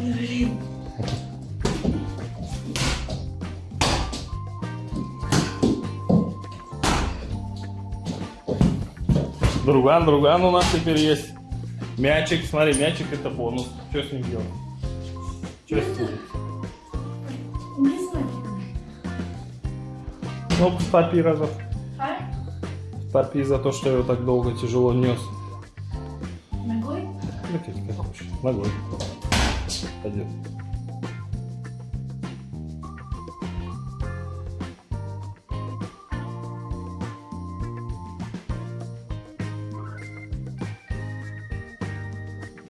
Блин. Друган, друган у нас теперь есть. Мячик, смотри, мячик это бонус. Что с ним делать? Что с ним? Не знаю. Ну, стопи разок. А? Стопи за то, что я его так долго тяжело нес. Ногой? Лететь как хочешь. Ногой. Adeus.